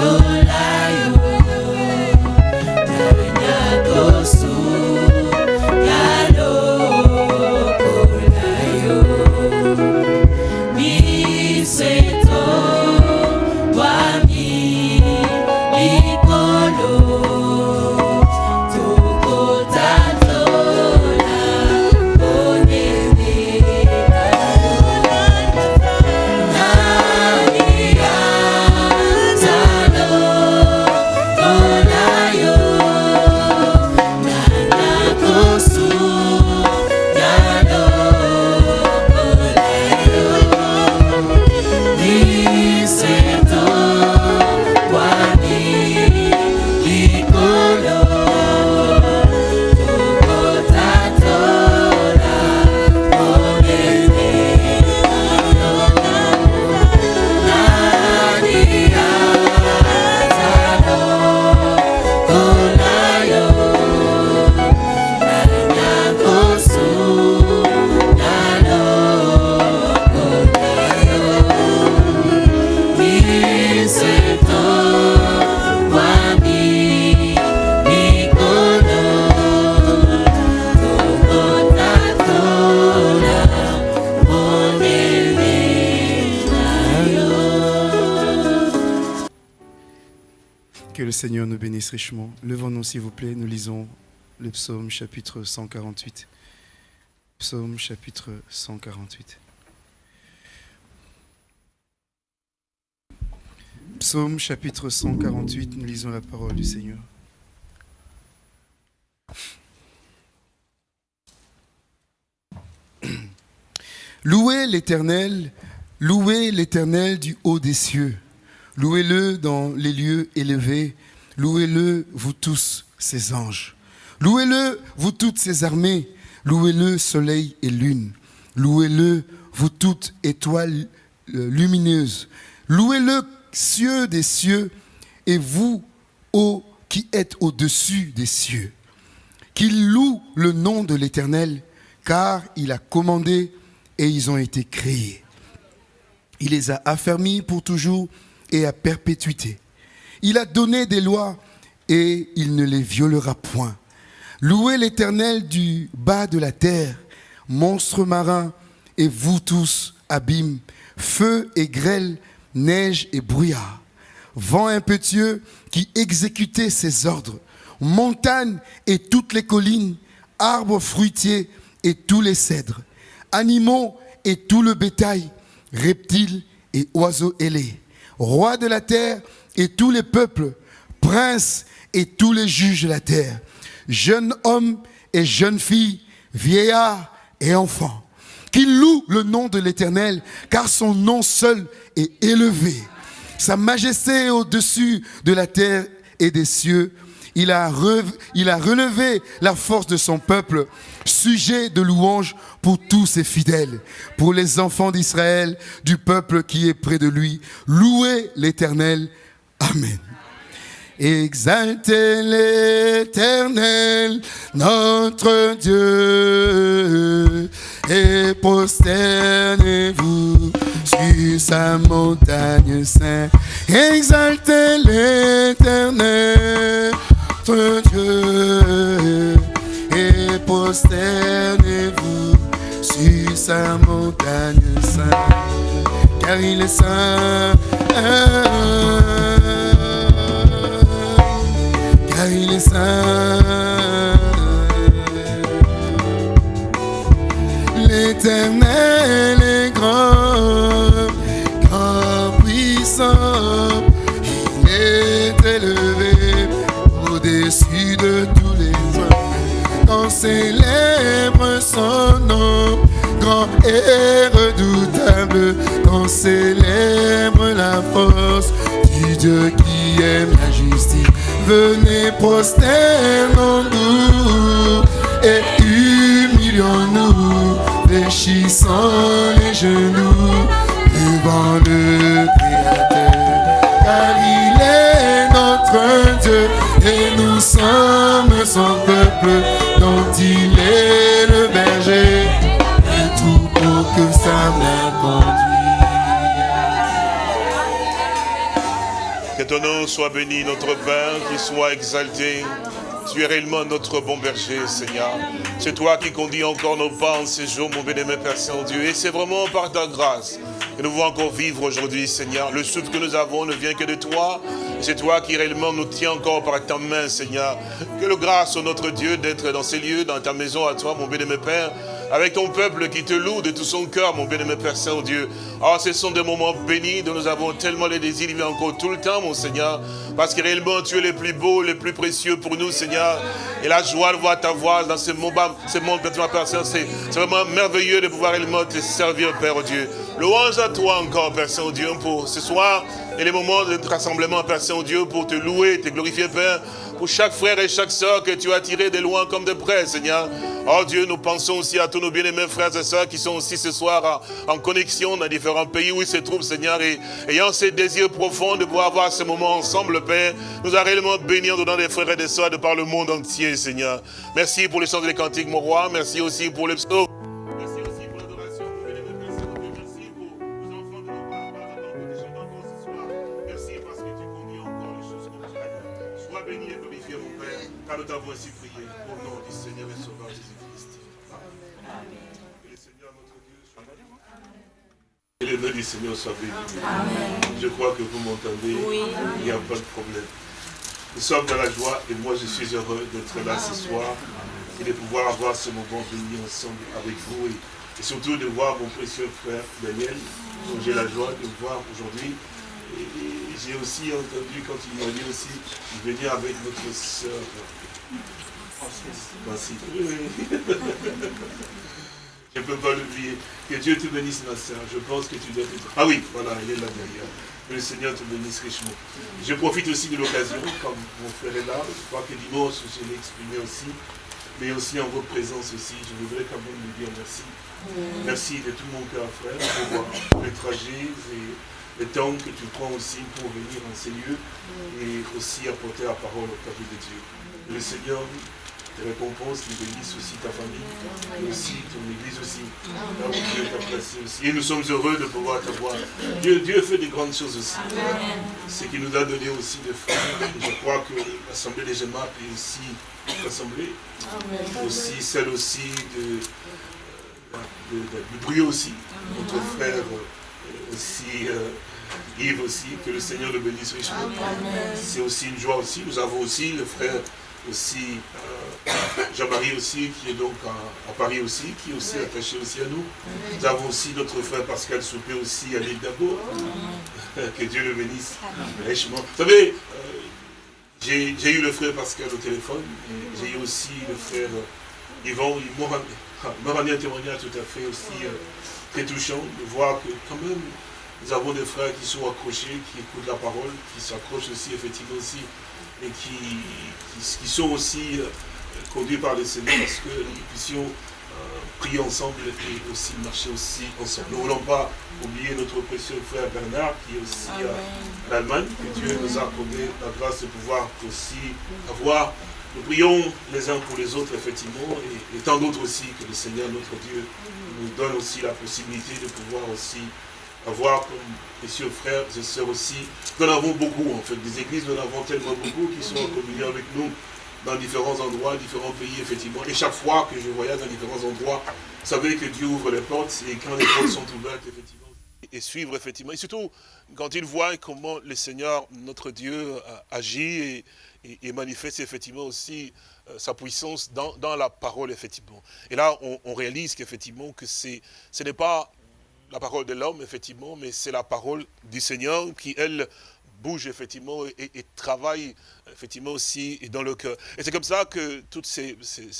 Lord. Seigneur nous bénisse richement. Levons-nous, s'il vous plaît, nous lisons le psaume chapitre 148. Psaume chapitre 148. Psaume chapitre 148, nous lisons la parole du Seigneur. Louez l'Éternel, louez l'Éternel du haut des cieux. Louez-le dans les lieux élevés. Louez-le, vous tous, ses anges. Louez-le, vous toutes ses armées. Louez-le, soleil et lune. Louez-le, vous toutes étoiles euh, lumineuses. Louez-le, cieux des cieux, et vous, ô qui êtes au-dessus des cieux. Qu'il loue le nom de l'Éternel, car il a commandé et ils ont été créés. Il les a affermis pour toujours et à perpétuité. Il a donné des lois et il ne les violera point. Louez l'Éternel du bas de la terre, monstres marins, et vous tous, abîmes, feu et grêle, neige et brouillard, vent impétueux qui exécutait ses ordres, montagnes et toutes les collines, arbres fruitiers et tous les cèdres, animaux et tout le bétail, reptiles et oiseaux ailés, rois de la terre et tous les peuples, princes et tous les juges de la terre, jeunes hommes et jeunes filles, vieillards et enfants, qu'ils louent le nom de l'Éternel, car son nom seul est élevé. Sa majesté est au-dessus de la terre et des cieux. Il a, relevé la force de son peuple, sujet de louange pour tous ses fidèles, pour les enfants d'Israël, du peuple qui est près de lui. Louez l'Éternel. Amen. Exaltez l'Éternel, notre Dieu, et prosternez-vous sur sa montagne sainte. Exaltez l'Éternel, Dieu, et prosternez-vous sur sa montagne sainte, car il est saint. Car il est saint. L'éternel célèbre son nom, grand et redoutable. Qu'on célèbre la force du Dieu qui aime la justice. Venez prosternons-nous et humilions-nous, fléchissant les genoux Ton nom soit béni, notre Père, qui soit exalté. Tu es réellement notre bon berger, Seigneur. C'est toi qui conduis encore nos pas en ces jours, mon bénémoine Père Saint-Dieu. Et c'est vraiment par ta grâce que nous pouvons encore vivre aujourd'hui, Seigneur. Le souffle que nous avons ne vient que de toi. C'est toi qui réellement nous tiens encore par ta main, Seigneur. Que le grâce au notre Dieu d'être dans ces lieux, dans ta maison à toi, mon bénémoine Père avec ton peuple qui te loue de tout son cœur, mon bien-aimé Père Saint-Dieu. Oh, ce sont des moments bénis dont nous avons tellement les désirs de vivre encore tout le temps, mon Seigneur. Parce que réellement, tu es le plus beau, le plus précieux pour nous, Seigneur. Et la joie de voir ta voix dans ce moment, ce monde, Père Saint, c'est vraiment merveilleux de pouvoir réellement te servir, Père Dieu. Louange à toi encore, Père Saint-Dieu, pour ce soir et les moments de rassemblement, Père Saint-Dieu, pour te louer, te glorifier, Père pour chaque frère et chaque soeur que tu as tiré de loin comme de près, Seigneur. Oh Dieu, nous pensons aussi à tous nos bien-aimés frères et sœurs qui sont aussi ce soir en, connexion dans différents pays où ils se trouvent, Seigneur, et ayant ces désirs profonds de pouvoir avoir ce moment ensemble, Père, nous a réellement béni en donnant des frères et des sœurs de par le monde entier, Seigneur. Merci pour les chants des cantiques, mon roi. Merci aussi pour les psaumes. Nous t'avons ainsi prié. Au nom du Seigneur et Sauveur Jésus-Christ. Amen. Que le Seigneur, notre Dieu, soit béni. Que le nom du Seigneur soit béni. Je crois que vous m'entendez. Oui. Il n'y a pas de problème. nous sommes dans la joie et moi je suis heureux d'être là ce soir et de pouvoir avoir ce moment béni ensemble avec vous et, surtout de voir mon précieux frère Daniel, dont j'ai la joie de voir aujourd'hui. Et, j'ai aussi entendu quand il m'a dit aussi venir avec notre soeur Merci. Je ne peux pas l'oublier. Que Dieu te bénisse, ma soeur. Je pense que tu dois être... Ah oui, voilà, il est là derrière. Que le Seigneur te bénisse richement. Je profite aussi de l'occasion, comme mon frère est là, je crois que dimanche, je l'ai exprimé aussi, mais aussi en votre présence aussi, je voudrais quand même lui dire merci. Merci de tout mon cœur, frère, pour les trajets et le temps que tu prends aussi pour venir en ces lieux et aussi apporter la parole au cœur de Dieu. le Seigneur te récompense, qui bénisse aussi ta famille, et aussi ton église aussi, là où Dieu t'a placé aussi. Et nous sommes heureux de pouvoir t'avoir. Dieu, Dieu fait des grandes choses aussi. Ce qui nous a donné aussi des frères. Je crois que l'Assemblée des Gemap est aussi l'Assemblée. Aussi celle aussi de, de, aussi. Notre frère euh, aussi. Euh, Yves aussi, que le Seigneur le bénisse richement. C'est aussi une joie aussi. Nous avons aussi le frère aussi Jean-Marie aussi, qui est donc à, Paris aussi, qui est aussi attaché aussi à nous. Nous avons aussi notre frère Pascal Soupé aussi à l'île d'Abo. que Dieu le bénisse richement. Vous savez, euh, j'ai eu le frère Pascal au téléphone, j'ai eu aussi le frère Yvon, il m'a rendu un témoignage tout à fait aussi euh, très touchant de voir que quand même, nous avons des frères qui sont accrochés, qui écoutent la parole, qui s'accrochent aussi effectivement aussi et qui, qui, sont aussi euh, conduits par le Seigneur parce que nous puissions euh, prier ensemble et aussi marcher aussi ensemble. Nous ne voulons pas oublier notre précieux frère Bernard qui est aussi en Allemagne, que Dieu nous a accordé la grâce de pouvoir aussi avoir. Nous prions les uns pour les autres, effectivement, et, et tant d'autres aussi que le Seigneur, notre Dieu, nous donne aussi la possibilité de pouvoir aussi avoir comme messieurs frères et sœurs aussi. Nous en avons beaucoup en fait, des églises, nous en avons tellement beaucoup qui sont en communion avec nous dans différents endroits, différents pays, effectivement. Et chaque fois que je voyage dans différents endroits, savez que Dieu ouvre les portes et quand les portes sont ouvertes, effectivement, et suivre, effectivement. Et surtout, quand il voit comment le Seigneur, notre Dieu, euh, agit et, manifeste, effectivement, aussi euh, sa puissance dans, la parole, effectivement. Et là, on, on réalise qu'effectivement, que ce n'est pas la parole de l'homme, effectivement, mais c'est la parole du Seigneur qui, elle, bouge effectivement et, travaille effectivement aussi dans le cœur. Et c'est comme ça que toutes ces,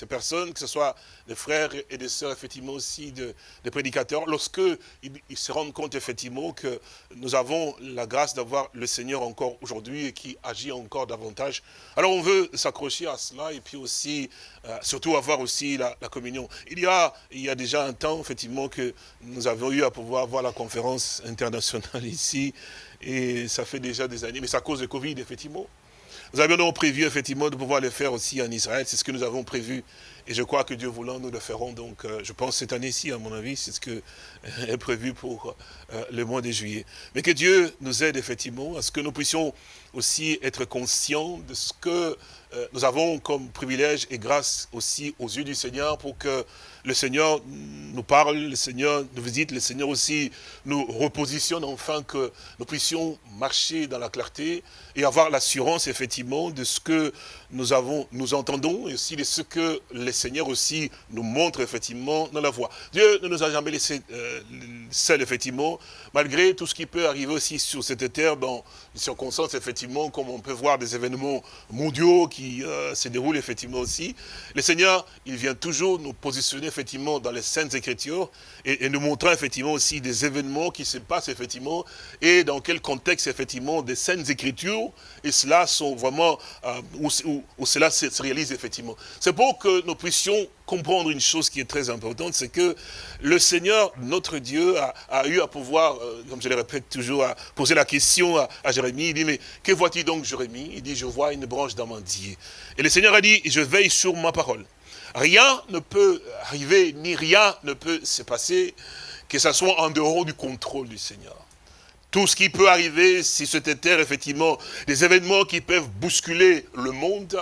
personnes, que ce soit des frères et des sœurs effectivement aussi de, des prédicateurs, lorsque ils, se rendent compte effectivement que nous avons la grâce d'avoir le Seigneur encore aujourd'hui et qui agit encore davantage, alors on veut s'accrocher à cela et puis aussi, euh, surtout avoir aussi la, communion. Il y, a, il y a déjà un temps effectivement que nous avons eu à pouvoir voir la conférence internationale ici et ça fait déjà des années, mais c'est à cause de Covid, effectivement. Nous avions donc prévu, effectivement, de pouvoir le faire aussi en Israël. C'est ce que nous avons prévu. Et je crois que Dieu voulant, nous le ferons. Donc, euh, je pense cette année-ci, à mon avis, c'est ce qui est prévu pour euh, le mois de juillet. Mais que Dieu nous aide, effectivement, à ce que nous puissions aussi être conscients de ce que euh, nous avons comme privilège et grâce aussi aux yeux du Seigneur pour que le Seigneur nous parle, le Seigneur nous visite, le Seigneur aussi nous repositionne afin que nous puissions marcher dans la clarté et avoir l'assurance effectivement de ce que nous avons, nous entendons et aussi ce que le Seigneur aussi nous montre effectivement dans la voie. Dieu ne nous a jamais laissé euh, seuls effectivement, malgré tout ce qui peut arriver aussi sur cette terre dans des circonstances effectivement, comme on peut voir des événements mondiaux qui euh, se déroulent effectivement aussi. Le Seigneur, il vient toujours nous positionner effectivement dans les Saintes Écritures et, nous montrer effectivement aussi des événements qui se passent effectivement et dans quel contexte effectivement des Saintes Écritures et cela sont vraiment euh, où, cela se, réalise effectivement. C'est pour que nous puissions comprendre une chose qui est très importante, c'est que le Seigneur, notre Dieu, a, eu à pouvoir, euh, comme je le répète toujours, à poser la question à, à Jérémie, il dit, mais que vois-tu donc Jérémie? Il dit, je vois une branche d'amandier. Et le Seigneur a dit, je veille sur ma parole. Rien ne peut arriver, ni rien ne peut se passer, que ce soit en dehors du contrôle du Seigneur. Tout ce qui peut arriver si c'était terre, effectivement, des événements qui peuvent bousculer le monde,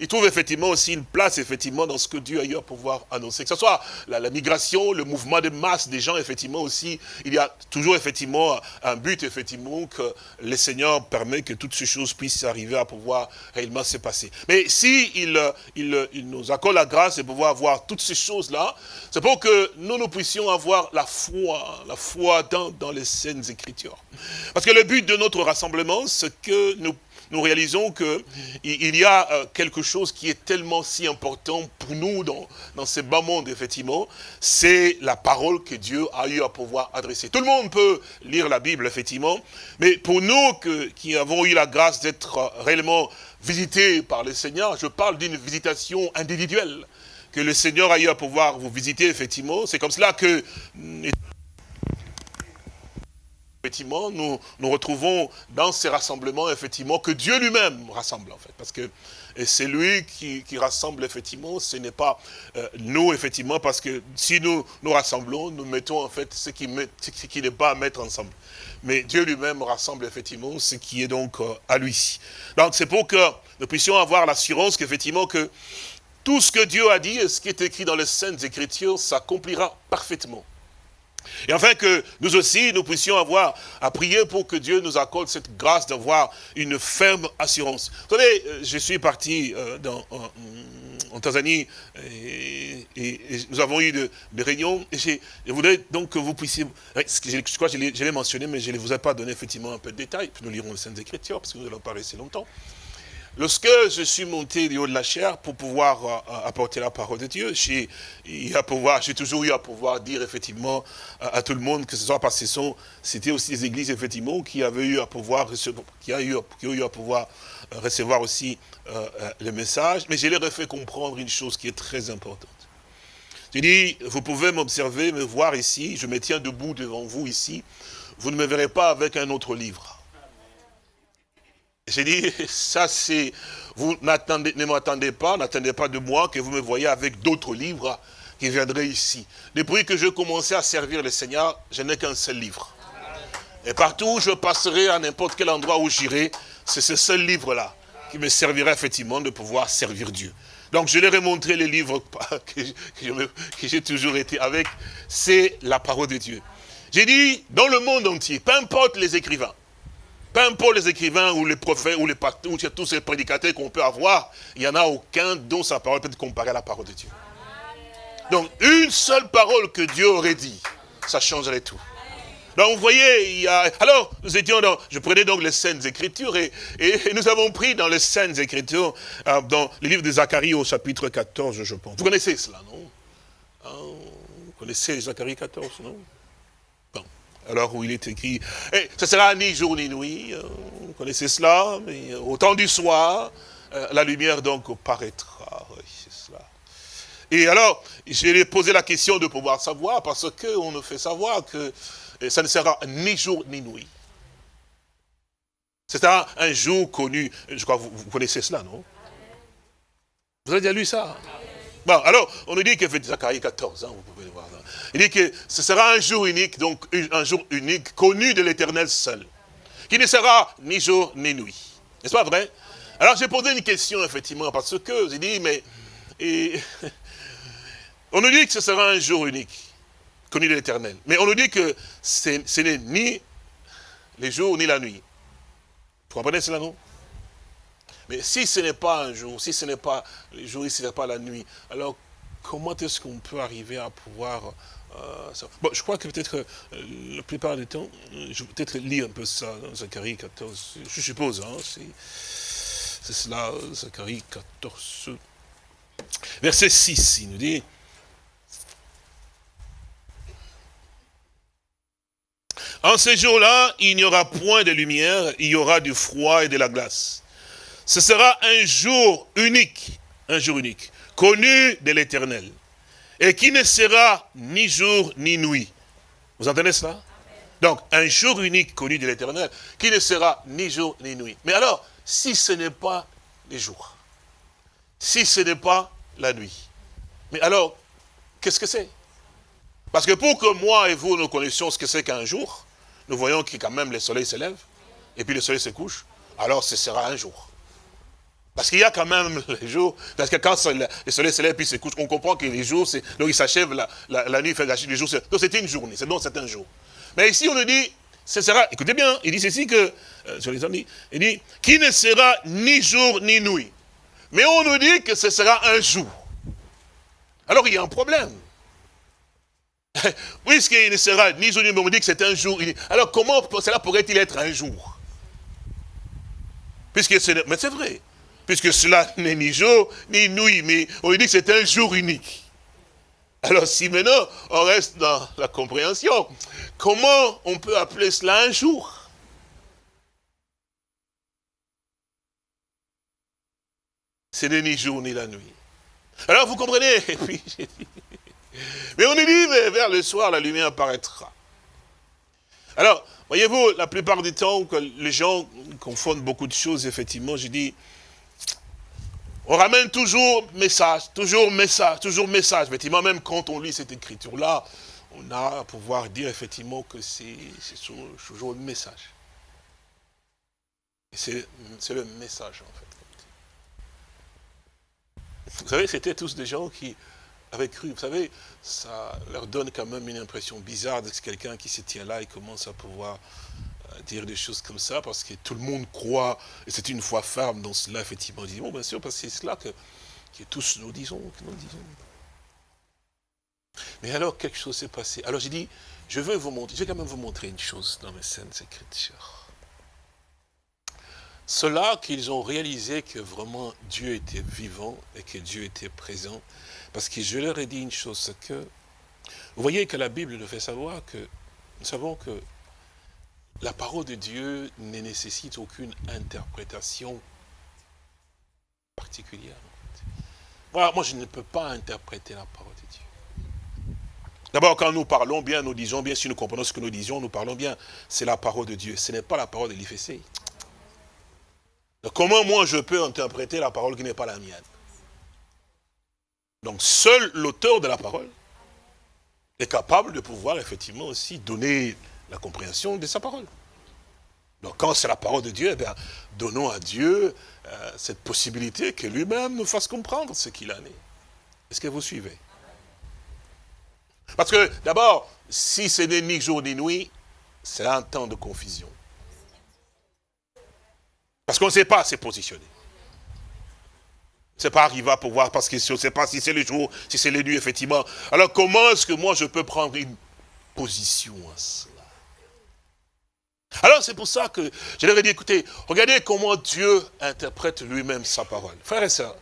il trouve effectivement aussi une place, effectivement, dans ce que Dieu a eu à pouvoir annoncer. Que ce soit la, migration, le mouvement de masse des gens, effectivement, aussi, il y a toujours, effectivement, un but, effectivement, que le Seigneur permet que toutes ces choses puissent arriver à pouvoir réellement se passer. Mais si il, nous accorde la grâce de pouvoir voir toutes ces choses-là, c'est pour que nous, nous puissions avoir la foi, la foi dans, dans les scènes Écritures. Parce que le but de notre rassemblement, c'est que nous, nous réalisons qu'il il y a euh, quelque chose qui est tellement si important pour nous dans, dans ces bas mondes, effectivement, c'est la parole que Dieu a eu à pouvoir adresser. Tout le monde peut lire la Bible, effectivement, mais pour nous que, qui avons eu la grâce d'être euh, réellement visités par le Seigneur, je parle d'une visitation individuelle que le Seigneur a eu à pouvoir vous visiter, effectivement. C'est comme cela que nous nous retrouvons dans ces rassemblements, effectivement, que Dieu lui-même rassemble, en fait. Parce que c'est lui qui, rassemble, effectivement, ce n'est pas euh, nous, effectivement, parce que si nous nous rassemblons, nous mettons, en fait, ce qui, qui n'est pas à mettre ensemble. Mais Dieu lui-même rassemble, effectivement, ce qui est donc euh, à lui. Donc, c'est pour que nous puissions avoir l'assurance qu'effectivement, que tout ce que Dieu a dit et ce qui est écrit dans les Saintes Écritures s'accomplira parfaitement. Et enfin que nous aussi, nous puissions avoir à prier pour que Dieu nous accorde cette grâce d'avoir une ferme assurance. Vous savez, euh, je suis parti euh, en, Tanzanie et, nous avons eu des réunions. Je voudrais donc que vous puissiez, je crois que je l'ai mentionné, mais je ne vous ai pas donné effectivement un peu de détails. Puis nous lirons les Saintes Écritures parce que nous allons parler si longtemps. Lorsque je suis monté du haut de la chair pour pouvoir euh, apporter la parole de Dieu, j'ai toujours eu à pouvoir dire effectivement à, tout le monde que ce soit parce que c'était aussi des églises effectivement qui avaient eu à pouvoir qui a eu, qui ont eu à pouvoir euh, recevoir aussi euh, le message, mais je leur ai fait comprendre une chose qui est très importante. J'ai dit, vous pouvez m'observer, me voir ici, je me tiens debout devant vous ici, vous ne me verrez pas avec un autre livre. J'ai dit, ça c'est, vous ne m'attendez pas, n'attendez pas de moi que vous me voyez avec d'autres livres qui viendraient ici. Depuis que je commençais à servir le Seigneur, je n'ai qu'un seul livre. Et partout où je passerai, à n'importe quel endroit où j'irai, c'est ce seul livre-là qui me servira effectivement de pouvoir servir Dieu. Donc je leur ai montré les livres que j'ai toujours été avec, c'est la parole de Dieu. J'ai dit, dans le monde entier, peu importe les écrivains, peu importe les écrivains ou les prophètes ou les ou tous ces prédicateurs qu'on peut avoir, il n'y en a aucun dont sa parole peut être comparée à la parole de Dieu. Donc, une seule parole que Dieu aurait dit, ça changerait tout. Donc, vous voyez, il y a... Alors, nous étions dans... Je prenais donc les Saintes Écritures et, et nous avons pris dans les Saintes Écritures, euh, dans le livre de Zacharie au chapitre 14, je pense. Vous connaissez cela, non? Hein, Vous connaissez Zacharie 14, non? Alors où il est écrit, eh, ce sera ni jour ni nuit, euh, vous connaissez cela, mais au temps du soir, euh, la lumière donc paraîtra. c'est cela. Et alors, je lui ai posé la question de pouvoir savoir, parce qu'on nous fait savoir que eh, ça ne sera ni jour ni nuit. C'est un, un, jour connu, je crois que vous, connaissez cela, non? Vous avez déjà lu ça? Bon, alors, on nous dit que Zacharie 14, hein, vous. Il dit que ce sera un jour unique, donc un jour unique, connu de l'éternel seul, qui ne sera ni jour ni nuit. N'est-ce pas vrai? Alors j'ai posé une question, effectivement, parce que j'ai dit, mais... on nous dit que ce sera un jour unique, connu de l'éternel. Mais on nous dit que ce n'est ni les jours ni la nuit. Vous comprenez cela, non? Mais si ce n'est pas un jour, si ce n'est pas les jours, si ce n'est pas la nuit, alors comment est-ce qu'on peut arriver à pouvoir euh, bon, je crois que peut-être euh, la plupart du temps, euh, je vais peut-être lire un peu ça dans Zacharie 14, je suppose, hein, c'est cela, Zacharie 14, verset 6, il nous dit, En ces jours-là, il n'y aura point de lumière, il y aura du froid et de la glace. Ce sera un jour unique, un jour unique, connu de l'éternel et qui ne sera ni jour ni nuit. Vous entendez cela? Donc, un jour unique connu de l'éternel, qui ne sera ni jour ni nuit. Mais alors, si ce n'est pas les jours, si ce n'est pas la nuit, mais alors, qu'est-ce que c'est? Parce que pour que moi et vous nous connaissions ce que c'est qu'un jour, nous voyons que quand même le soleil se lève, et puis le soleil se couche, alors ce sera un jour. Parce qu'il y a quand même les jours, parce que quand le soleil se lève puis se couche, on comprend que les jours, c'est donc il s'achève la, nuit, fait les jours, donc c'est une journée, c'est donc c'est un jour. Mais ici on nous dit, ce sera, écoutez bien, il dit ceci que, euh, je les dit, il dit, qui ne sera ni jour ni nuit. Mais on nous dit que ce sera un jour. Alors il y a un problème. Puisqu'il ne sera ni jour ni nuit, mais on dit que c'est un jour. Alors comment cela pourrait-il être un jour? Puisque mais c'est vrai. Puisque cela n'est ni jour ni nuit, mais on dit que c'est un jour unique. Alors si maintenant on reste dans la compréhension, comment on peut appeler cela un jour? Ce n'est ni jour ni la nuit. Alors vous comprenez? Mais on est dit, mais vers le soir, la lumière apparaîtra. Alors, voyez-vous, la plupart du temps, que les gens confondent beaucoup de choses, effectivement, je dis, on ramène toujours message, toujours message, toujours message. Effectivement, même quand on lit cette écriture-là, on a à pouvoir dire effectivement que c'est toujours le message. C'est le message, en fait. Vous savez, c'était tous des gens qui avaient cru. Vous savez, ça leur donne quand même une impression bizarre de quelqu'un qui se tient là et commence à pouvoir dire des choses comme ça, parce que tout le monde croit, et c'est une foi ferme dans cela, effectivement. Disent, bon, bien sûr, parce que c'est cela que, que tous nous disons, que nous disons. Mais alors, quelque chose s'est passé. Alors j'ai dit, je vais vous montrer, je vais quand même vous montrer une chose dans mes scènes écritures. Cela qu'ils ont réalisé que vraiment Dieu était vivant et que Dieu était présent. Parce que je leur ai dit une chose, c'est que, vous voyez que la Bible nous fait savoir que, nous savons que la parole de Dieu ne nécessite aucune interprétation particulière. Moi je ne peux pas interpréter la parole de Dieu. D'abord, quand nous parlons bien, nous disons bien, si nous comprenons ce que nous disons, nous parlons bien, c'est la parole de Dieu. Ce n'est pas la parole de l'IFC. Comment moi je peux interpréter la parole qui n'est pas la mienne? Donc seul l'auteur de la parole est capable de pouvoir effectivement aussi donner la compréhension de sa parole. Donc quand c'est la parole de Dieu, eh bien, donnons à Dieu euh, cette possibilité que lui-même nous fasse comprendre ce qu'il en est. Est-ce que vous suivez? Parce que d'abord, si ce n'est ni jour ni nuit, c'est un temps de confusion. Parce qu'on ne sait pas se positionner. C'est pas arrivé à pouvoir, parce qu'on ne sait pas si c'est le jour, si c'est les nuits, effectivement. Alors comment est-ce que moi je peux prendre une position à cela Alors c'est pour ça que je leur ai dit, écoutez, regardez comment Dieu interprète lui-même sa parole. Frères et sœurs,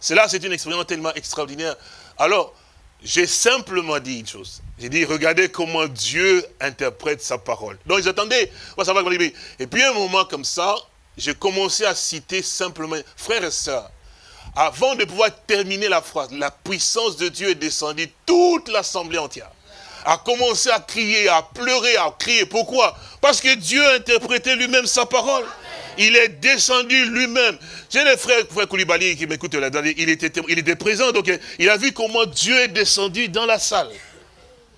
cela c'est une expérience tellement extraordinaire. Alors, j'ai simplement dit une chose. J'ai dit, regardez comment Dieu interprète sa parole. Donc ils attendaient. Et puis un moment comme ça, j'ai commencé à citer simplement, frères et sœurs, avant de pouvoir terminer la phrase, la puissance de Dieu est descendue, toute l'assemblée entière a commencé à crier, à pleurer, à crier. Pourquoi? Parce que Dieu a interprété lui-même sa parole. Il est descendu lui-même. J'ai le frère, frère Koulibaly qui m'écoute là il était, il était présent, donc il a vu comment Dieu est descendu dans la salle.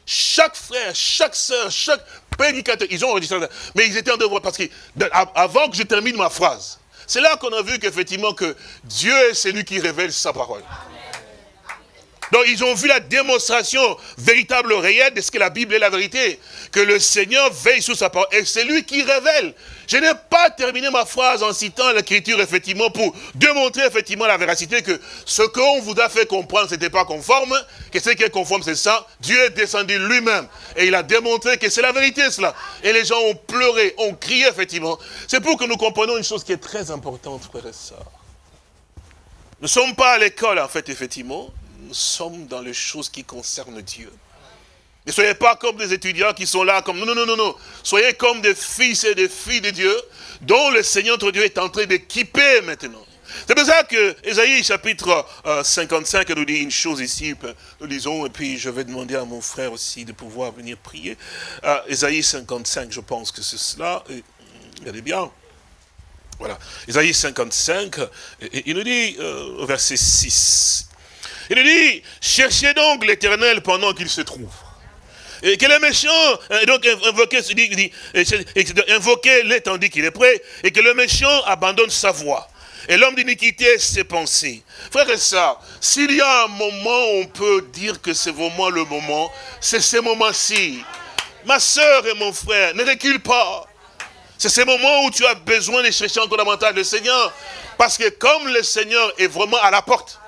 Chaque frère, chaque soeur, chaque prédicateurs, ils ont enregistré, mais ils étaient en devoir, parce que avant que je termine ma phrase, c'est là qu'on a vu qu'effectivement que Dieu est celui qui révèle sa parole. Donc ils ont vu la démonstration véritable, réelle de ce que la Bible est la vérité. Que le Seigneur veille sur sa parole. Et c'est lui qui révèle. Je n'ai pas terminé ma phrase en citant l'écriture, effectivement, pour démontrer, effectivement, la véracité que ce qu'on vous a fait comprendre, ce n'était pas conforme, que ce qui est conforme, c'est ça. Dieu est descendu lui-même. Et il a démontré que c'est la vérité, cela. Et les gens ont pleuré, ont crié, effectivement. C'est pour que nous comprenions une chose qui est très importante, frères et sœurs. Nous ne sommes pas à l'école, en fait, effectivement. Sommes dans les choses qui concernent Dieu. Ne soyez pas comme des étudiants qui sont là comme... Non, non, non, non, non. Soyez comme des fils et des filles de Dieu, dont le Seigneur notre Dieu est en train d'équiper maintenant. C'est pour ça que Esaïe chapitre 55 euh, nous dit une chose ici, nous lisons, et puis je vais demander à mon frère aussi de pouvoir venir prier. Euh, Esaïe 55, je pense que c'est cela. regardez bien. Voilà. Esaïe 55, il nous dit euh, au verset 6. Il dit, cherchez donc l'éternel pendant qu'il se trouve. Et que le méchant, euh, donc invoquer, invoquer l'est tandis qu'il est prêt, et que le méchant abandonne sa voix. Et l'homme d'iniquité, ses pensées. Frère et ça, s'il y a un moment où on peut dire que c'est vraiment le moment, c'est ce moment-ci. Ma soeur et mon frère, ne recule pas. C'est ce moment où tu as besoin de chercher encore davantage le Seigneur. Parce que comme le Seigneur est vraiment à la porte,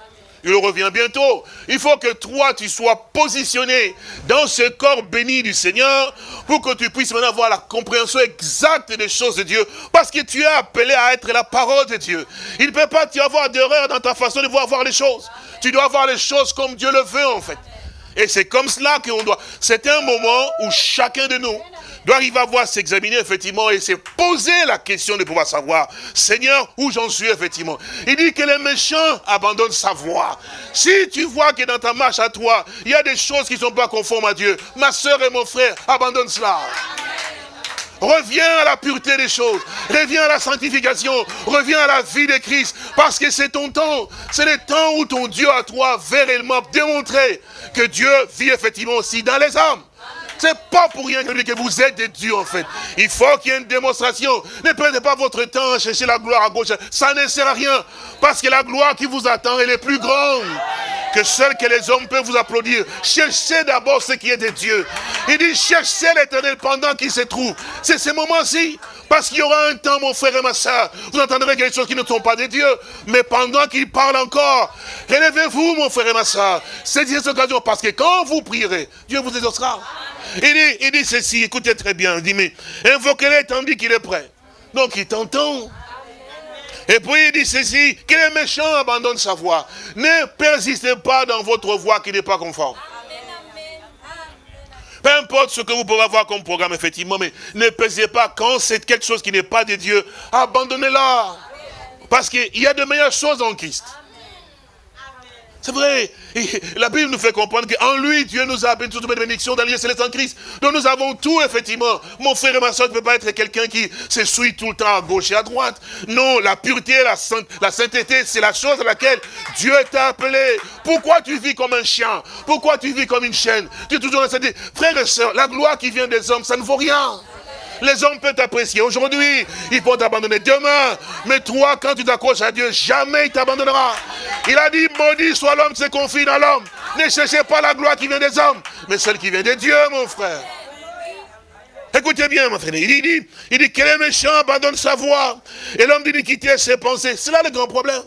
il revient bientôt. Il faut que toi, tu sois positionné dans ce corps béni du Seigneur pour que tu puisses maintenant avoir la compréhension exacte des choses de Dieu. Parce que tu es appelé à être la parole de Dieu. Il ne peut pas y avoir d'erreur dans ta façon de voir, les choses. Tu dois voir les choses comme Dieu le veut en fait. Et c'est comme cela qu'on doit. C'est un moment où chacun de nous doit arriver à voir, s'examiner effectivement et se poser la question de pouvoir savoir, Seigneur, où j'en suis effectivement. Il dit que les méchants abandonnent sa voix. Si tu vois que dans ta marche à toi, il y a des choses qui ne sont pas conformes à Dieu, ma soeur et mon frère, abandonne cela. Reviens à la pureté des choses. Reviens à la sanctification. Reviens à la vie de Christ. Parce que c'est ton temps. C'est le temps où ton Dieu à toi veut réellement démontrer que Dieu vit effectivement aussi dans les hommes. C'est pas pour rien que vous êtes des dieux en fait. Il faut qu'il y ait une démonstration. Ne perdez pas votre temps à chercher la gloire à gauche. Ça ne sert à rien. Parce que la gloire qui vous attend, elle est plus grande que celle que les hommes peuvent vous applaudir. Cherchez d'abord ce qui est de Dieu. Il dit, cherchez l'éternel pendant qu'il se trouve. C'est ce moment-ci. Parce qu'il y aura un temps, mon frère et ma soeur, vous entendrez quelque chose qui ne sont pas de Dieu. Mais pendant qu'il parle encore, relevez-vous, mon frère et ma soeur. C'est cette occasion. Parce que quand vous prierez, Dieu vous exaucera. Il dit, il dit ceci, écoutez très bien. Il dit, mais invoquez-le tandis qu'il est prêt. Donc il t'entend. Et puis il dit ceci, que les méchants abandonnent sa voix. Ne persistez pas dans votre voix qui n'est pas conforme. Peu importe ce que vous pouvez avoir comme programme, effectivement, mais ne persistez pas quand c'est quelque chose qui n'est pas de Dieu. Abandonnez-la. Parce qu'il y a de meilleures choses en Christ. C'est vrai. la Bible nous fait comprendre qu'en lui, Dieu nous a béni toutes les bénédictions dans céleste en Christ. Donc nous avons tout, effectivement. Mon frère et ma soeur ne peut pas être quelqu'un qui se suit tout le temps à gauche et à droite. Non, la pureté, la, sainteté, c'est la chose à laquelle Dieu t'a appelé. Pourquoi tu vis comme un chien? Pourquoi tu vis comme une chaîne? Tu es toujours en Frère et soeur, la gloire qui vient des hommes, ça ne vaut rien. Les hommes peuvent t'apprécier aujourd'hui, ils peuvent t'abandonner demain. Mais toi, quand tu t'accroches à Dieu, jamais il t'abandonnera. Il a dit, maudit soit l'homme se confie dans l'homme. Ne cherchez pas la gloire qui vient des hommes, mais celle qui vient de Dieu, mon frère. Écoutez bien, mon frère. Il dit, il dit que les méchants abandonnent sa voix. Et l'homme d'iniquité ses pensées. C'est là le grand problème.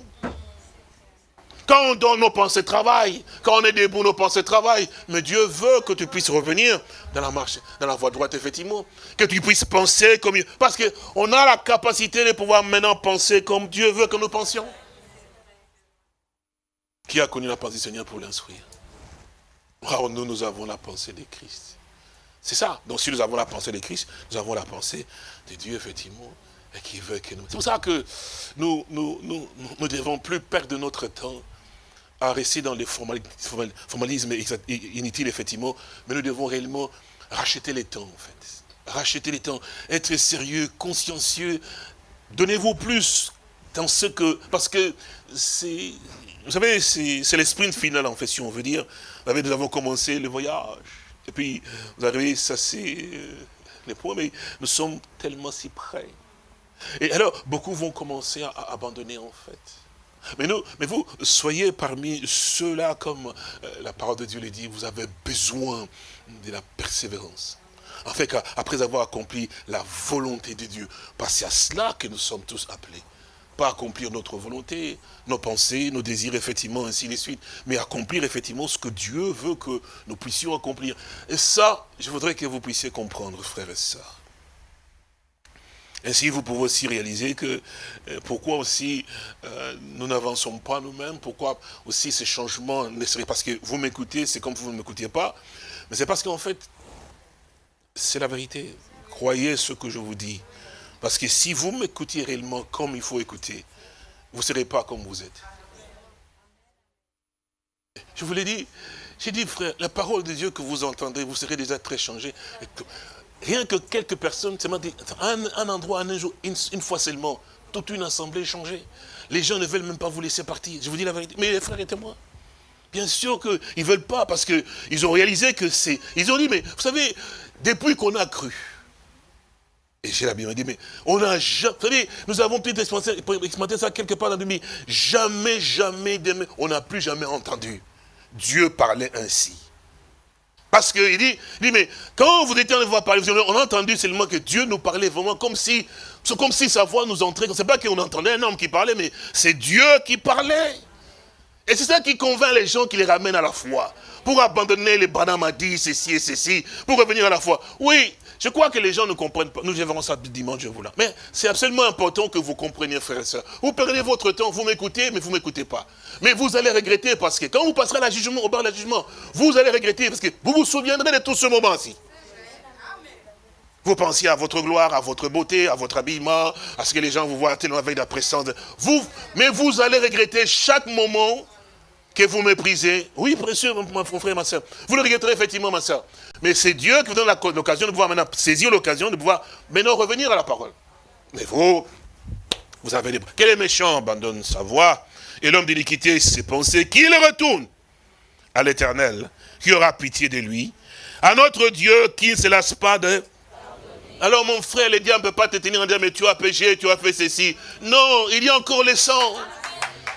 Quand on donne nos pensées travail, quand on est debout, nos pensées travail. Mais Dieu veut que tu puisses revenir dans la marche, dans la voie droite, effectivement. Que tu puisses penser comme... Parce qu'on a la capacité de pouvoir maintenant penser comme Dieu veut que nous pensions. Qui a connu la pensée du Seigneur pour l'instruire? Nous, nous avons la pensée de Christ. C'est ça. Donc si nous avons la pensée de Christ, nous avons la pensée de Dieu, effectivement, et qui veut que nous... C'est pour ça que nous ne nous, nous, nous devons plus perdre notre temps à rester dans les formalismes inutiles, effectivement, mais nous devons réellement racheter les temps, en fait. Racheter les temps, être sérieux, consciencieux. Donnez-vous plus dans ce que... Parce que c'est... Vous savez, c'est l'esprit final, en fait, si on veut dire. Nous avons commencé le voyage. Et puis, vous arrivez, ça c'est euh, les points, mais nous sommes tellement si près. Et alors, beaucoup vont commencer à abandonner, en fait. Mais, vous, soyez parmi ceux-là, comme euh, la parole de Dieu le dit, vous avez besoin de la persévérance. En fait, après avoir accompli la volonté de Dieu, parce que c'est à cela que nous sommes tous appelés. Pas accomplir notre volonté, nos pensées, nos désirs, effectivement, ainsi de suite, mais accomplir effectivement ce que Dieu veut que nous puissions accomplir. Et ça, je voudrais que vous puissiez comprendre, frères et sœurs. Ainsi, vous pouvez aussi réaliser que euh, pourquoi aussi euh, nous n'avançons pas nous-mêmes, pourquoi aussi ces changements ne seraient parce que vous m'écoutez, c'est comme vous ne m'écoutiez pas, mais c'est parce qu'en fait, c'est la vérité. Croyez ce que je vous dis. Parce que si vous m'écoutiez réellement comme il faut écouter, vous ne serez pas comme vous êtes. Je vous l'ai dit, j'ai dit, frère, la parole de Dieu que vous entendrez, vous serez déjà très changé. Rien que quelques personnes, un, un endroit, un jour, une, fois seulement, toute une assemblée est changée. Les gens ne veulent même pas vous laisser partir. Je vous dis la vérité. Mais les frères et moi, Bien sûr qu'ils ne veulent pas, parce qu'ils ont réalisé que c'est... Ils ont dit, mais vous savez, depuis qu'on a cru, et j'ai la Bible dit, mais on a jamais, vous savez, nous avons pu expérimenter ça quelque part dans le vie. Jamais, jamais, on n'a plus jamais entendu Dieu parler ainsi. Parce qu'il dit, dit, mais quand vous étiez en voir parler, on a entendu seulement que Dieu nous parlait vraiment comme si, comme si sa voix nous entrait. C'est pas qu'on entendait un homme qui parlait, mais c'est Dieu qui parlait. Et c'est ça qui convainc les gens qui les ramènent à la foi. Pour abandonner les dit ceci et ceci, pour revenir à la foi. Oui, je crois que les gens ne comprennent pas. Nous verrons ça dimanche, je vous là. Mais c'est absolument important que vous compreniez, frères et sœurs. Vous perdez votre temps, vous m'écoutez, mais vous ne m'écoutez pas. Mais vous allez regretter parce que quand vous passerez la jugement, au bar de la jugement, vous allez regretter parce que vous vous souviendrez de tout ce moment-ci. Vous pensiez à votre gloire, à votre beauté, à votre habillement, à ce que les gens vous voient tellement avec la présence. Vous, mais vous allez regretter chaque moment que vous méprisez. Oui, précieux, mon frère, ma soeur. Vous le regretterez effectivement, ma soeur. Mais c'est Dieu qui vous donne l'occasion de pouvoir maintenant saisir l'occasion de pouvoir maintenant revenir à la parole. Mais vous, vous avez des... Quel est méchant abandonne sa voix et l'homme d'iniquité ses pensées, qu'il retourne à l'éternel, qui aura pitié de lui, à notre Dieu qui ne se lasse pas de... Alors mon frère, le diable ne peut pas te tenir en disant, mais tu as péché, tu as fait ceci. Non, il y a encore le sang.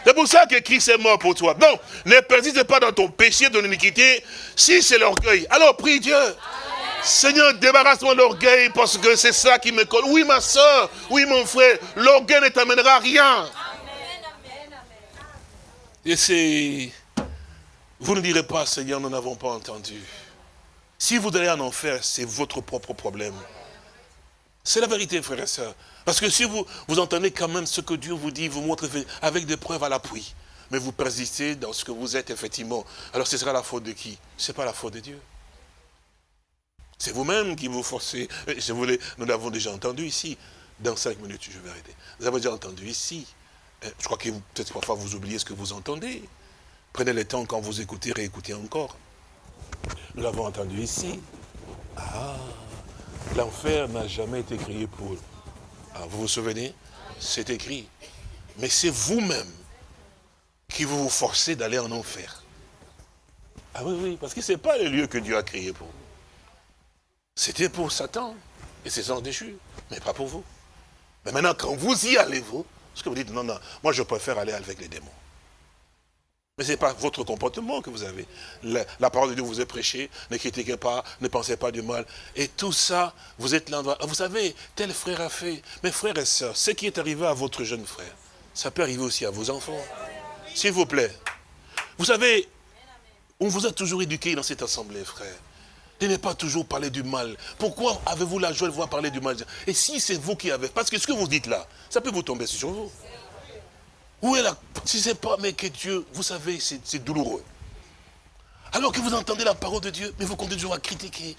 C'est pour ça que Christ est mort pour toi. Non, ne persiste pas dans ton péché, de l'iniquité, si c'est l'orgueil. Alors prie Dieu. Seigneur, débarrasse-moi de l'orgueil parce que c'est ça qui me colle. Oui, ma soeur, oui, mon frère, l'orgueil ne t'amènera à rien. Et c'est... Vous ne direz pas, Seigneur, nous n'avons pas entendu. Si vous allez en enfer, c'est votre propre problème. C'est la vérité, frère et sœurs. Parce que si vous, vous entendez quand même ce que Dieu vous dit, vous montre avec des preuves à l'appui, mais vous persistez dans ce que vous êtes effectivement, alors ce sera la faute de qui? Ce n'est pas la faute de Dieu. C'est vous-même qui vous forcez. Je voulais, nous l'avons déjà entendu ici. Dans cinq minutes, je vais arrêter. Vous avez déjà entendu ici. Euh, je crois que peut-être parfois vous oubliez ce que vous entendez. Prenez le temps quand vous écoutez, réécoutez encore. Nous l'avons entendu ici. Ah, l'enfer n'a jamais été créé pour ah, vous vous souvenez? C'est écrit. Mais c'est vous-même qui vous vous forcez d'aller en enfer. Ah oui, oui, parce que ce n'est pas le lieu que Dieu a créé pour vous. C'était pour Satan et ses anges déchus, mais pas pour vous. Mais maintenant, quand vous y allez, vous, ce que vous dites, non, non, moi je préfère aller avec les démons. Mais ce n'est pas votre comportement que vous avez. La, parole de Dieu vous est prêchée, ne critiquez pas, ne pensez pas du mal. Et tout ça, vous êtes là. Vous savez, tel frère a fait. Mes frères et sœurs, ce qui est arrivé à votre jeune frère, ça peut arriver aussi à vos enfants. S'il vous plaît. Vous savez, on vous a toujours éduqué dans cette assemblée, frère. De ne pas toujours parler du mal. Pourquoi avez-vous la joie de voir parler du mal? Et si c'est vous qui avez... Parce que ce que vous dites là, ça peut vous tomber sur vous. Où est la... Si c'est pas, mais que Dieu, vous savez, c'est douloureux. Alors que vous entendez la parole de Dieu, mais vous continuez toujours à critiquer.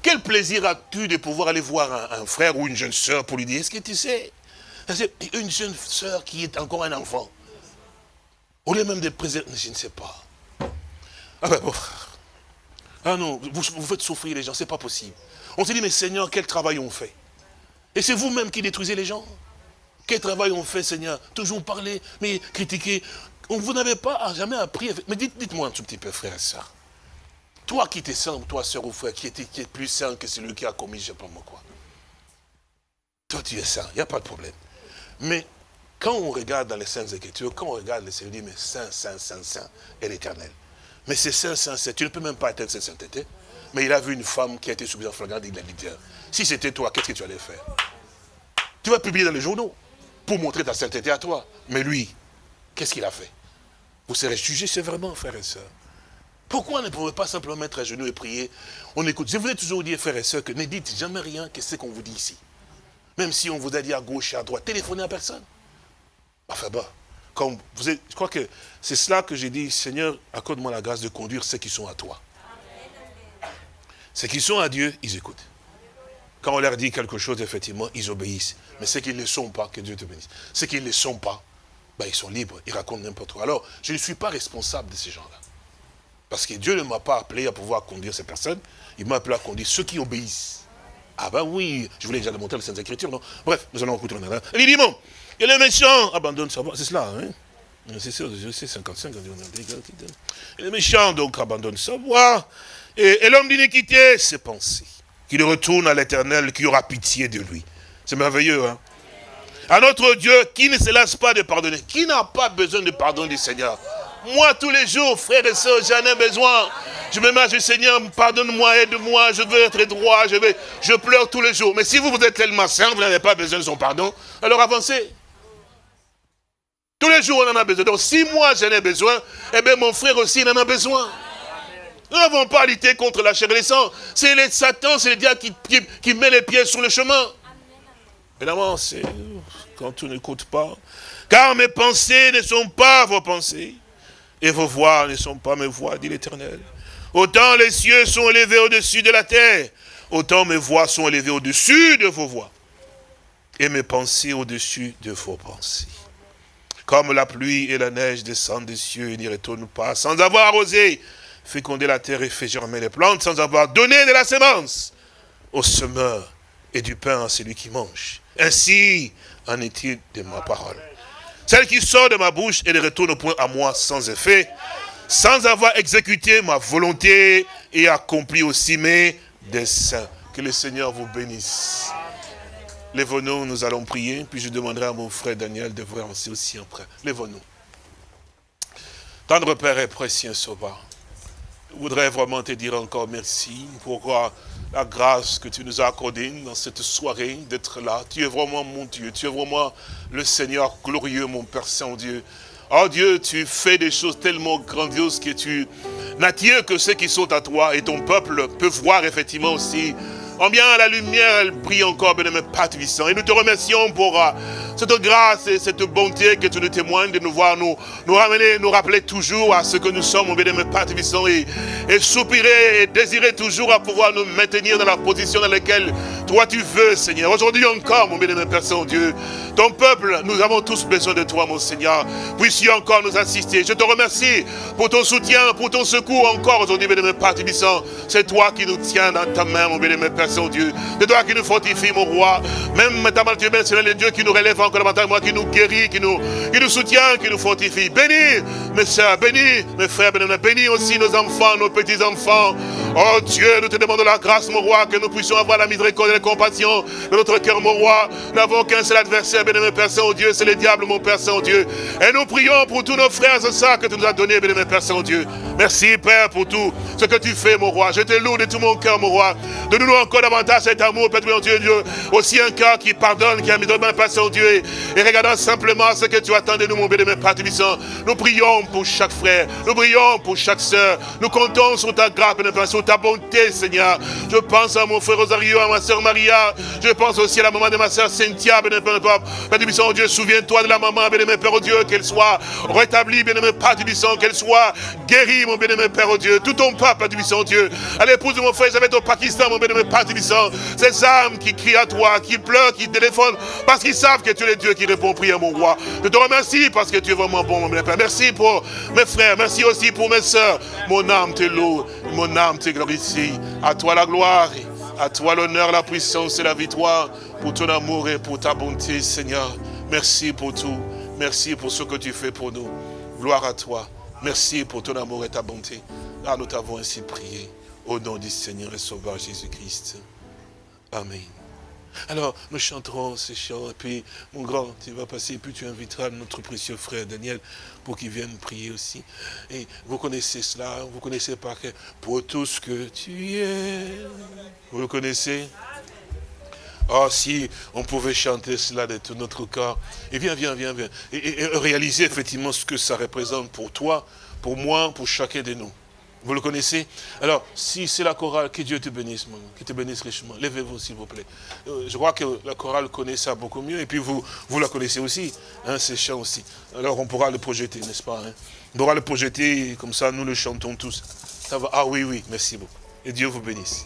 Quel plaisir as-tu de pouvoir aller voir un, frère ou une jeune soeur pour lui dire, est-ce que tu sais? Une jeune soeur qui est encore un enfant. Au lieu même de préserver, je ne sais pas. Ah ben bon. Ah non, vous, vous faites souffrir les gens, c'est pas possible. On se dit, mais Seigneur, quel travail on fait? Et c'est vous-même qui détruisez les gens? Quel travail on fait, Seigneur Toujours parler, mais critiquer. Vous n'avez pas jamais appris. Mais dites-moi un tout petit peu, frère et soeur. Toi qui t'es saint, toi, soeur ou frère, qui est, plus saint que celui qui a commis, je ne sais pas moi quoi. Toi, tu es saint, il n'y a pas de problème. Mais quand on regarde dans les Saintes Écritures, quand on regarde les Seigneur, dit, mais saint, saint, saint, saint, et l'éternel. Mais c'est saint, saint, saint, tu ne peux même pas être cette sainteté. Mais il a vu une femme qui a été soumise en flagrant il a dit, si c'était toi, qu'est-ce que tu allais faire? Tu vas publier dans les journaux pour montrer ta sainteté à toi. Mais lui, qu'est-ce qu'il a fait? Vous serez jugé sévèrement, frères et sœurs. Pourquoi ne pouvez pas simplement mettre à genoux et prier? On écoute. Je voulais toujours dire, frères et sœurs, que ne dites jamais rien que ce qu'on vous dit ici. Même si on vous a dit à gauche et à droite, téléphonez à personne. Enfin bon, comme vous êtes, je crois que c'est cela que j'ai dit, Seigneur, accorde-moi la grâce de conduire ceux qui sont à toi. Ceux qui sont à Dieu, ils écoutent. Quand on leur dit quelque chose, effectivement, ils obéissent. Mais ceux qui ne le sont pas, que Dieu te bénisse. Ceux qui ne le sont pas, ben, ils sont libres, ils racontent n'importe quoi. Alors, je ne suis pas responsable de ces gens-là. Parce que Dieu ne m'a pas appelé à pouvoir conduire ces personnes, il m'a appelé à conduire ceux qui obéissent. Ah ben oui, je voulais déjà le montrer les Saintes Écritures, non? Bref, nous allons écouter. Il dit, bon, et les méchants abandonnent sa voix, c'est cela, hein? C'est je sais, 55. Et le méchant, donc, abandonne sa voix. Et, l'homme d'iniquité, ses pensées. Qu'il retourne à l'éternel, qui aura pitié de lui. C'est merveilleux, hein À notre Dieu, qui ne se lasse pas de pardonner. Qui n'a pas besoin de pardon du Seigneur Moi, tous les jours, frères et sœurs, j'en ai besoin. Je me mets Seigneur, pardonne-moi, aide-moi, je veux être droit, je, pleure tous les jours. Mais si vous, vous êtes tellement saint, vous n'avez pas besoin de son pardon, alors avancez. Tous les jours, on en a besoin. Donc, si moi, j'en ai besoin, eh bien, mon frère aussi, il en a besoin. Nous n'avons pas à lutter contre la chair et le sang. C'est le Satan, c'est le diable qui, met les pieds sur le chemin. Évidemment, c'est quand tout n'écoute pas. Car mes pensées ne sont pas vos pensées. Et vos voix ne sont pas mes voix, dit l'Éternel. Autant les cieux sont élevés au-dessus de la terre, autant mes voix sont élevées au-dessus de vos voix. Et mes pensées au-dessus de vos pensées. Comme la pluie et la neige descendent des cieux et n'y retournent pas, sans avoir arrosé, fécondé la terre et fait germer les plantes, sans avoir donné de la semence au semeur et du pain à celui qui mange. Ainsi en est-il de ma parole. Celle qui sort de ma bouche et ne retourne point à moi sans effet, sans avoir exécuté ma volonté et accompli aussi mes desseins. Que le Seigneur vous bénisse. Lève-nous, nous allons prier, puis je demanderai à mon frère Daniel de voir aussi, aussi après. Lève-nous. Tendre Père et précieux Sauveur, voudrais vraiment te dire encore merci pour la grâce que tu nous as accordée dans cette soirée d'être là. Tu es vraiment mon Dieu, tu es vraiment le Seigneur glorieux, mon Père Saint-Dieu. Oh Dieu, tu fais des choses tellement grandioses que tu n'attires que ceux qui sont à toi et ton peuple peut voir effectivement aussi Combien la lumière, elle brille encore, bien-aimé Père Et nous te remercions pour euh, cette grâce et cette bonté que tu nous témoignes de nous voir, nous, nous ramener, nous rappeler toujours à ce que nous sommes, mon bien-aimé Père et, et soupirer et désirer toujours à pouvoir nous maintenir dans la position dans laquelle toi tu veux, Seigneur. Aujourd'hui encore, mon bien-aimé Père Saint-Dieu, ton peuple, nous avons tous besoin de toi, mon Seigneur. Puisses-tu encore nous assister. Je te remercie pour ton soutien, pour ton secours encore aujourd'hui, bien-aimé Père C'est toi qui nous tiens dans ta main, mon bien-aimé Père Saint-Dieu. C'est toi qui nous fortifie, mon roi. Même ta main, tu es le Dieu qui nous relève encore davantage, moi, qui nous guérit, qui nous, qui nous soutient, qui nous fortifie. Bénis mes soeurs, bénis mes frères, bénis aussi nos enfants, nos petits-enfants. Oh Dieu, nous te demandons la grâce, mon roi, que nous puissions avoir la miséricorde compassion de notre cœur, mon roi. Nous n'avons qu'un seul adversaire, bien-aimé Père Saint-Dieu, c'est le diable, mon Père Saint-Dieu. Et nous prions pour tous nos frères et sœurs que tu nous as donnés, bien-aimé Père Saint-Dieu. Merci, Père, pour tout ce que tu fais, mon roi. Je te loue de tout mon cœur, mon roi. Donne-nous encore davantage cet amour, Père Dieu, Dieu. Aussi un cœur qui pardonne, qui a mis de main, Père Saint-Dieu. Et regardons simplement ce que tu attends de nous, mon bien-aimé Père Nous prions pour chaque frère. Nous prions pour chaque sœur. Nous comptons sur ta grâce, sur ta bonté, Seigneur. Je pense à mon frère Rosario, à ma sœur Maria. Je pense aussi à la maman de ma sœur Cynthia, bien-aimé Père Père Dieu, souviens-toi de la maman, bien-aimé Père Dieu, qu'elle soit rétablie, bien-aimé Père qu'elle soit guérie, mon bien-aimé Père Dieu. Tout ton peuple, Père Dieu. À l'épouse de mon frère, j'avais au Pakistan, mon bien-aimé Père Ces âmes qui crient à toi, qui pleurent, qui téléphonent, parce qu'ils savent que tu es le Dieu qui répond prière, mon roi. Je te remercie parce que tu es vraiment bon, mon bien-aimé Père. Merci pour mes frères, merci aussi pour mes soeurs. Mon âme te loue, mon âme te glorifie. À toi la gloire. À toi l'honneur, la puissance et la victoire pour ton amour et pour ta bonté, Seigneur. Merci pour tout. Merci pour ce que tu fais pour nous. Gloire à toi. Merci pour ton amour et ta bonté. Ah, nous t'avons ainsi prié. Au nom du Seigneur et Sauveur Jésus-Christ. Amen. Alors, nous chanterons ces chants, et puis, mon grand, tu vas passer, et puis tu inviteras notre précieux frère Daniel pour qu'il vienne prier aussi. Et vous connaissez cela, vous connaissez par que pour tout ce que tu es. Vous le connaissez? Oh, si on pouvait chanter cela de tout notre corps. Et viens, viens, viens, viens. et réaliser effectivement ce que ça représente pour toi, pour moi, pour chacun de nous. Vous le connaissez Alors, si c'est la chorale, que Dieu te bénisse, qui te bénisse richement. Levez-vous, s'il vous plaît. Euh, je crois que la chorale connaît ça beaucoup mieux. Et puis, vous, vous la connaissez aussi, hein, ces chants aussi. Alors, on pourra le projeter, n'est-ce pas hein? On pourra le projeter, comme ça, nous le chantons tous. Ah oui, oui, merci beaucoup. Et Dieu vous bénisse.